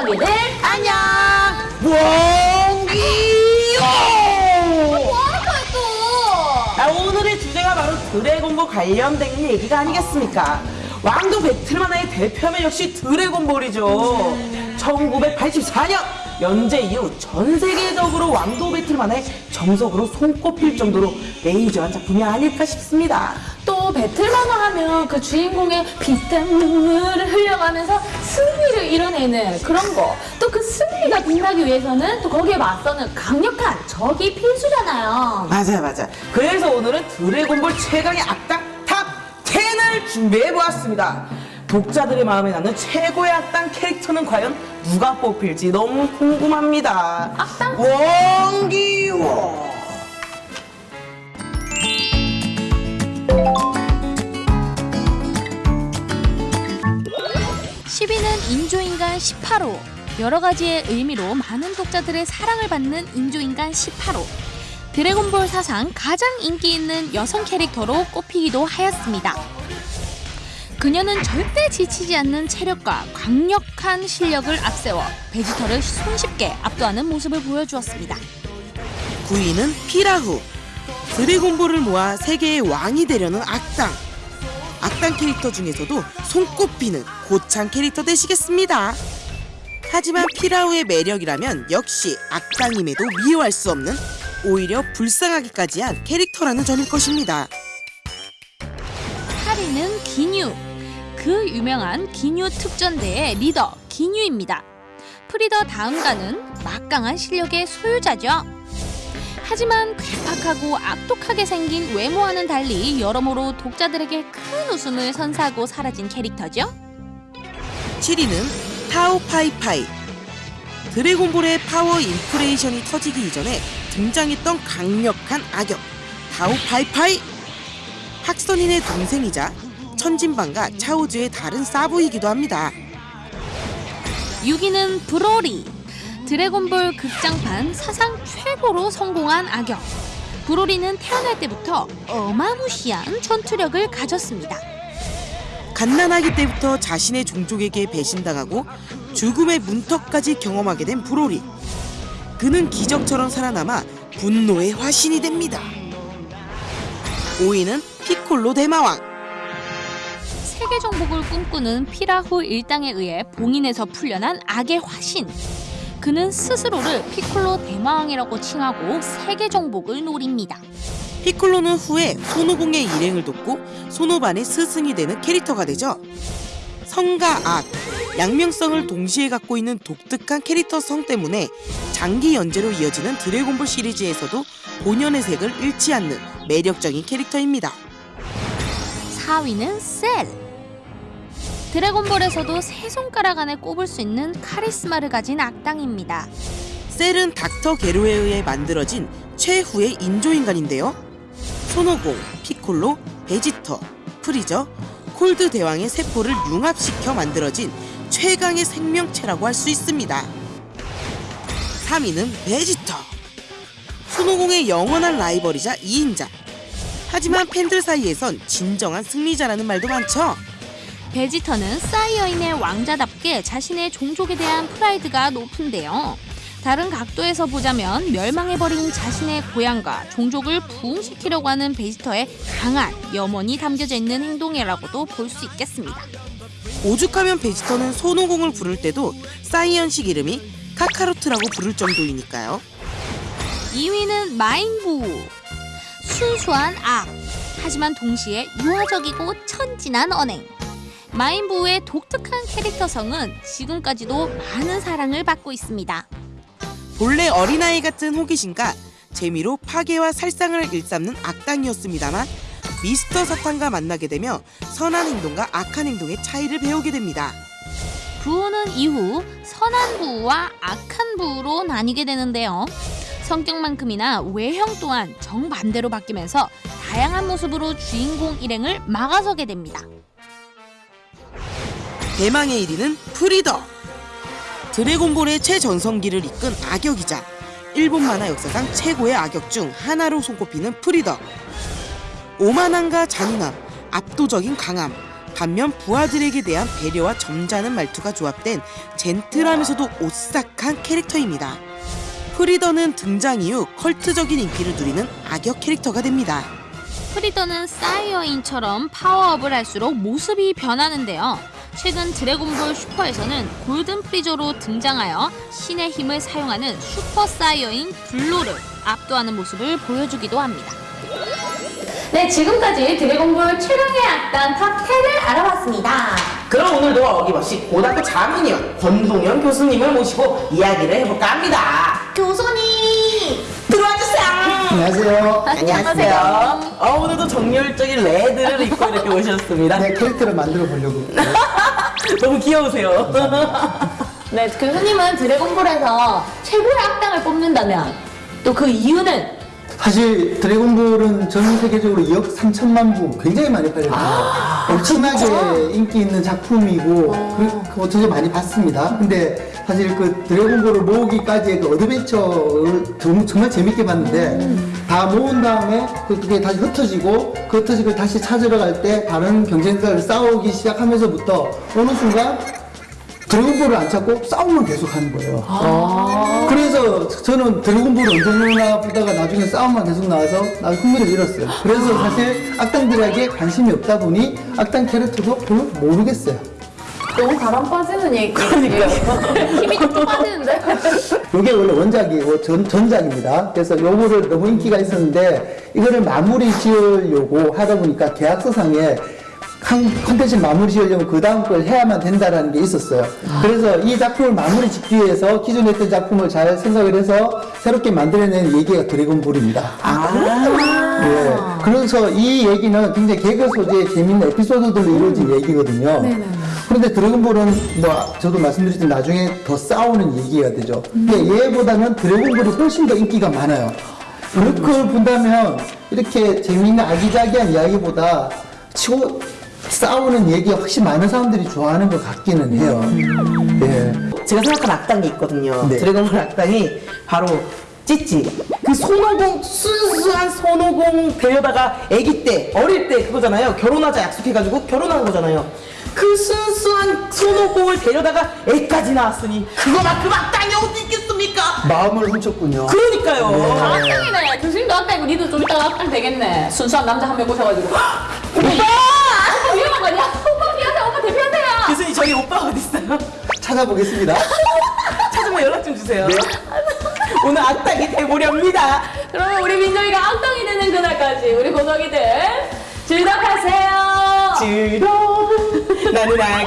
엉덩이들 안녕. 또? 아, 오늘의 주제가 바로 드래곤볼 관련된 얘기가 아니겠습니까? 왕도 배틀만화의 대표면 역시 드래곤볼이죠. 1984년 연재 이후 전 세계적으로 왕도 배틀만화의 정석으로 손꼽힐 정도로 메이저한 작품이 아닐까 싶습니다. 또 배틀만화 하면 그 주인공의 피땀 눈물을 흘려가면서 승리를 이뤄내는 그런 거. 또 그 승리가 빛나기 위해서는 또 거기에 맞서는 강력한 적이 필수잖아요. 맞아요, 맞아요. 그래서 오늘은 드래곤볼 최강의 악당 top 10을 준비해 보았습니다. 독자들의 마음에 남는 최고의 악당 캐릭터는 과연 누가 뽑힐지 너무 궁금합니다. 악당? 원기워. 인조인간 18호. 여러 가지의 의미로 많은 독자들의 사랑을 받는 인조인간 18호. 드래곤볼 사상 가장 인기 있는 여성 캐릭터로 꼽히기도 하였습니다. 그녀는 절대 지치지 않는 체력과 강력한 실력을 앞세워 베지터를 손쉽게 압도하는 모습을 보여주었습니다. 9위는 피라후. 드래곤볼을 모아 세계의 왕이 되려는 악당. 악당 캐릭터 중에서도 손꼽히는 고창 캐릭터 되시겠습니다. 하지만 피라후의 매력이라면 역시 악당임에도 미워할 수 없는 오히려 불쌍하기까지 한 캐릭터라는 점일 것입니다. 8위는 기뉴. 그 유명한 기뉴 특전대의 리더 기뉴입니다. 프리더 다음가는 막강한 실력의 소유자죠. 하지만 괴팍하고 악독하게 생긴 외모와는 달리 여러모로 독자들에게 큰 웃음을 선사하고 사라진 캐릭터죠. 7위는 타오파이파이. 드래곤볼의 파워 인플레이션이 터지기 이전에 등장했던 강력한 악역 타오파이파이. 학선인의 동생이자 천진반과 차오즈의 다른 사부이기도 합니다. 6위는 브로리. 드래곤볼 극장판 사상 최고로 성공한 악역. 브로리는 태어날 때부터 어마무시한 전투력을 가졌습니다. 갓난아기 때부터 자신의 종족에게 배신당하고 죽음의 문턱까지 경험하게 된 브로리. 그는 기적처럼 살아남아 분노의 화신이 됩니다. 5위는 피콜로 대마왕. 세계 정복을 꿈꾸는 피라후 일당에 의해 봉인에서 풀려난 악의 화신. 그는 스스로를 피콜로 대마왕이라고 칭하고 세계 정복을 노립니다. 피콜로는 후에 손오공의 일행을 돕고 손오반의 스승이 되는 캐릭터가 되죠. 성과 악, 양명성을 동시에 갖고 있는 독특한 캐릭터성 때문에 장기 연재로 이어지는 드래곤볼 시리즈에서도 본연의 색을 잃지 않는 매력적인 캐릭터입니다. 4위는 셀. 드래곤볼에서도 세 손가락 안에 꼽을 수 있는 카리스마를 가진 악당입니다. 셀은 닥터 게로에 의해 만들어진 최후의 인조인간인데요. 손오공, 피콜로, 베지터, 프리저, 콜드 대왕의 세포를 융합시켜 만들어진 최강의 생명체라고 할 수 있습니다. 3위는 베지터. 손오공의 영원한 라이벌이자 2인자. 하지만 팬들 사이에선 진정한 승리자라는 말도 많죠. 베지터는 사이어인의 왕자답게 자신의 종족에 대한 프라이드가 높은데요. 다른 각도에서 보자면 멸망해버린 자신의 고향과 종족을 부흥시키려고 하는 베지터의 강한 염원이 담겨져 있는 행동이라고도 볼 수 있겠습니다. 오죽하면 베지터는 손오공을 부를 때도 사이언식 이름이 카카로트라고 부를 정도이니까요. 2위는 마인부. 순수한 악. 하지만 동시에 유화적이고 천진한 언행. 마인부의 독특한 캐릭터성은 지금까지도 많은 사랑을 받고 있습니다. 본래 어린아이 같은 호기심과 재미로 파괴와 살상을 일삼는 악당이었습니다만 미스터 사탄과 만나게 되며 선한 행동과 악한 행동의 차이를 배우게 됩니다. 부우는 이후 선한 부우와 악한 부우로 나뉘게 되는데요. 성격만큼이나 외형 또한 정반대로 바뀌면서 다양한 모습으로 주인공 일행을 막아서게 됩니다. 대망의 1위는 프리더. 드래곤볼의 최전성기를 이끈 악역이자 일본 만화 역사상 최고의 악역 중 하나로 손꼽히는 프리더. 오만함과 잔인함, 압도적인 강함, 반면 부하들에게 대한 배려와 점잖은 말투가 조합된 젠틀하면서도 오싹한 캐릭터입니다. 프리더는 등장 이후 컬트적인 인기를 누리는 악역 캐릭터가 됩니다. 프리더는 사이어인처럼 파워업을 할수록 모습이 변하는데요. 최근 드래곤볼 슈퍼에서는 골든 프리저로 등장하여 신의 힘을 사용하는 슈퍼 사이어인 블루를 압도하는 모습을 보여주기도 합니다. 네, 지금까지 드래곤볼 최강의 악당 탑10을 알아봤습니다. 그럼 오늘도 어김없이 고등학교 자문위원 권동현 교수님을 모시고 이야기를 해볼까 합니다. 교수님! 안녕하세요. 안녕하세요. 어, 오늘도 정열적인 레드를 입고 이렇게 오셨습니다. 네, 캐릭터를 만들어 보려고. 너무 귀여우세요. 네, 교수님은 드래곤볼에서 최고의 악당을 뽑는다면 또 그 이유는 사실 드래곤볼은 전 세계적으로 2억 3천만 부 굉장히 많이 팔렸어요. 엄청나게 인기 있는 작품이고 그, 그 어떻게 많이 봤습니다. 근데 사실 그 드래곤볼을 모으기까지의 그 adventure를 정- 정말 재밌게 봤는데 다 모은 다음에 그- 그게 다시 흩어지고 그 흩어진 걸 다시 찾으러 갈 때 다른 경쟁자를 싸우기 시작하면서부터 어느 순간 드래곤볼을 안 찾고 싸움만 계속 하는 거예요. 그래서 저는 드래곤볼을 언제 나오나 보다가 나중에 싸움만 계속 나와서 나 흥미를 잃었어요. 그래서 사실 악당들에게 관심이 없다 보니 악당 캐릭터도 별로 모르겠어요. 너무 바람 빠지는 얘기. 그러니까요. 힘이 뚝뚝 빠지는데? 이게 원래 원작이고 전, 전작입니다. 그래서 요거를 너무 인기가 있었는데 이거를 마무리 지으려고 하다 보니까 계약서상에 한 컨텐츠 마무리 지으려면 그 다음 걸 해야만 된다라는 게 있었어요. 그래서 이 작품을 마무리 짓기 위해서 기존에 했던 작품을 잘 생각을 해서 새롭게 만들어낸 얘기가 드래곤볼입니다. 예. 그래서 이 얘기는 굉장히 개그 소재의 재밌는 에피소드들로 이루어진 얘기거든요. 그런데 드래곤볼은 뭐 저도 말씀드렸지만 나중에 더 싸우는 얘기가 되죠. 근데 얘보다는 드래곤볼이 훨씬 더 인기가 많아요. 그걸 본다면 이렇게 재밌는 아기자기한 이야기보다 치고 싸우는 얘기가 훨씬 많은 사람들이 좋아하는 것 같기는 해요. 예. 제가 생각한 악당이 있거든요. 네. 드래곤볼 악당이 바로 찌찌. 그 손오공 순수한 손오공 데려다가 아기 때 어릴 때 그거잖아요. 결혼하자 약속해가지고 결혼한 거잖아요. 그 순수한 손오공을 데려다가 애까지 낳았으니 그거만큼 악당이 어디 있겠습니까? 마음을 훔쳤군요. 그러니까요. 다 악당이네. 교수님도 악당이고 니도 좀 이따가 악당 되겠네. 순수한 남자 한명 꼬셔가지고. 오빠! 아니야? 오빠 피하세요. 오빠 대피하세요. 교수님 저희 오빠 어디 있어요? 찾아보겠습니다. 찾으면 연락 좀 주세요. 오늘 악당이 돼보렵니다. 그러면 우리 민정이가 악당이 되는 그날까지 우리 고덕이들 즐겁하세요. 지롱 나는 악당